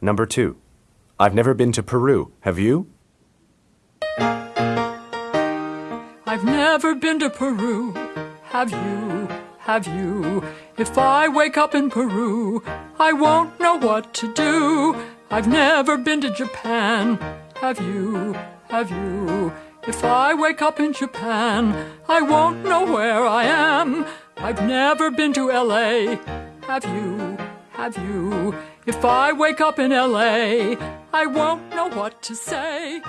Number two. I've never been to Peru. Have you? I've never been to Peru. Have you? Have you? If I wake up in Peru, I won't know what to do. I've never been to Japan. Have you? Have you? If I wake up in Japan, I won't know where I am. I've never been to LA. Have you? Have you? If I wake up in LA, I won't know what to say.